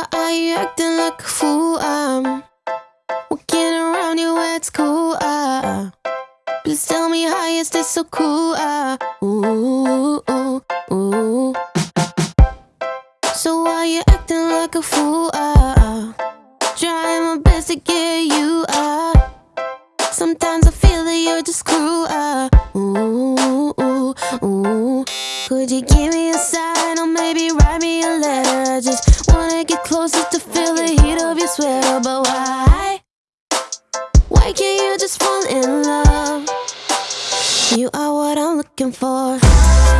why are you acting like a fool? I'm walking around you it's cool Uh, please tell me how you stay so cool. Uh, ooh, ooh, ooh. So why are you acting like a fool? Uh, trying my best to get you. Uh, sometimes I feel that you're just cruel. Uh, ooh, ooh, ooh. Could you give me a sign or maybe write me a wanna to feel the heat of your sweater, but why? Why can't you just fall in love? You are what I'm looking for.